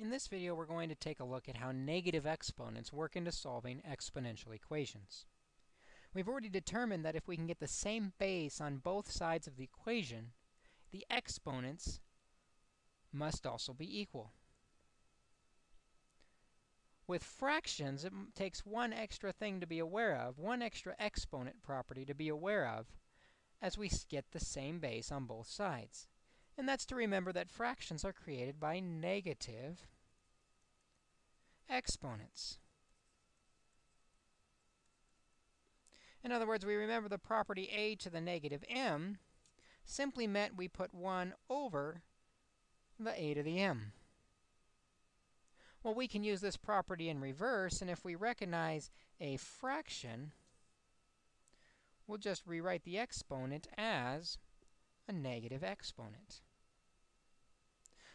In this video, we're going to take a look at how negative exponents work into solving exponential equations. We've already determined that if we can get the same base on both sides of the equation, the exponents must also be equal. With fractions, it takes one extra thing to be aware of, one extra exponent property to be aware of, as we get the same base on both sides. And that's to remember that fractions are created by negative exponents. In other words, we remember the property a to the negative m simply meant we put 1 over the a to the m. Well, we can use this property in reverse, and if we recognize a fraction, we'll just rewrite the exponent as a negative exponent.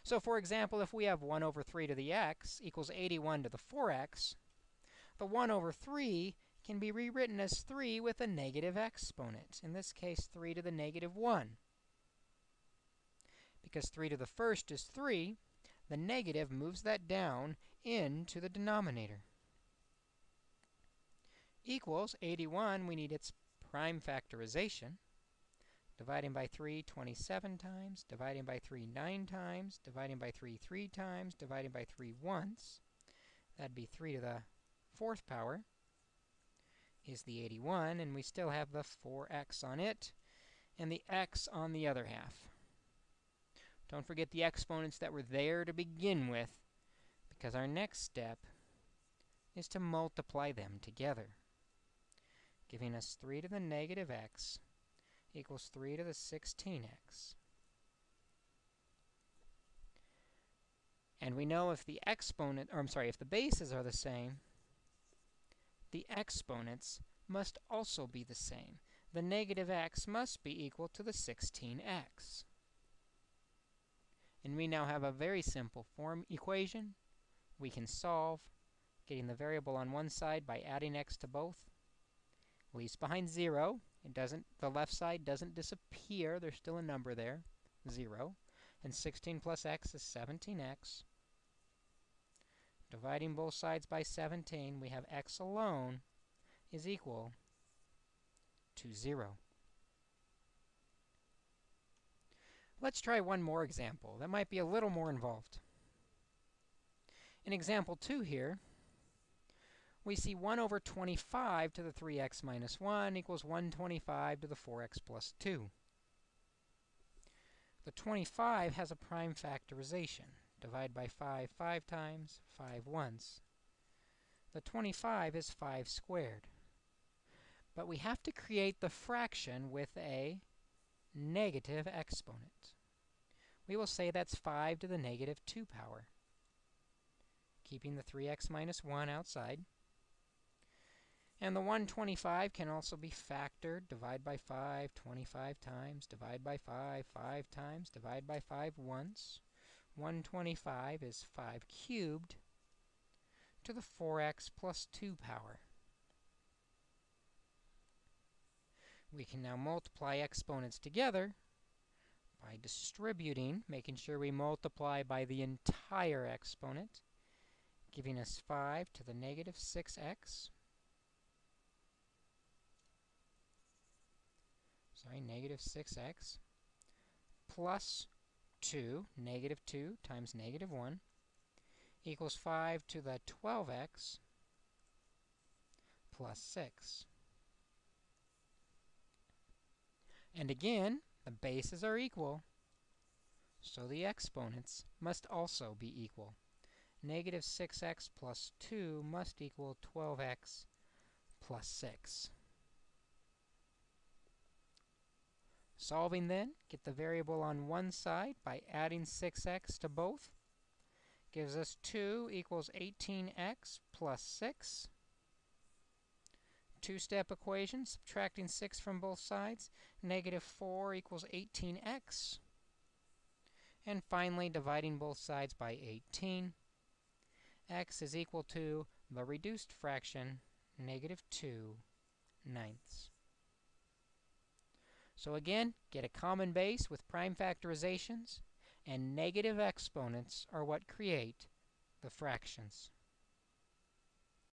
So for example, if we have 1 over 3 to the x equals 81 to the 4x, the 1 over 3 can be rewritten as 3 with a negative exponent, in this case 3 to the negative 1. Because 3 to the first is 3, the negative moves that down into the denominator. Equals 81, we need its prime factorization. Dividing by 3 27 times, dividing by 3 9 times, dividing by 3 3 times, dividing by 3 once. That'd be 3 to the fourth power is the 81, and we still have the 4x on it, and the x on the other half. Don't forget the exponents that were there to begin with, because our next step is to multiply them together, giving us 3 to the negative x equals 3 to the 16x. And we know if the exponent, or I'm sorry, if the bases are the same, the exponents must also be the same. The negative x must be equal to the 16x. And we now have a very simple form equation we can solve, getting the variable on one side by adding x to both, leaves behind 0, it doesn't, the left side doesn't disappear. There's still a number there, 0. And 16 plus x is 17x. Dividing both sides by 17, we have x alone is equal to 0. Let's try one more example that might be a little more involved. In example 2 here, we see 1 over 25 to the 3x minus 1 equals 125 to the 4x plus 2. The 25 has a prime factorization. Divide by 5 5 times, 5 once. The 25 is 5 squared. But we have to create the fraction with a negative exponent. We will say that's 5 to the negative 2 power, keeping the 3x minus 1 outside. And the 125 can also be factored. Divide by 5 25 times. Divide by 5 5 times. Divide by 5 once. 125 is 5 cubed to the 4x plus 2 power. We can now multiply exponents together by distributing, making sure we multiply by the entire exponent, giving us 5 to the negative 6x sorry, negative 6x plus 2, negative 2 times negative 1 equals 5 to the 12x plus 6. And again, the bases are equal, so the exponents must also be equal. Negative 6x plus 2 must equal 12x plus 6. Solving then, get the variable on one side by adding 6x to both. Gives us 2 equals 18x plus 6. Two-step equation, subtracting 6 from both sides. Negative 4 equals 18x. And finally, dividing both sides by 18. x is equal to the reduced fraction, negative 2 ninths. So again, get a common base with prime factorizations, and negative exponents are what create the fractions.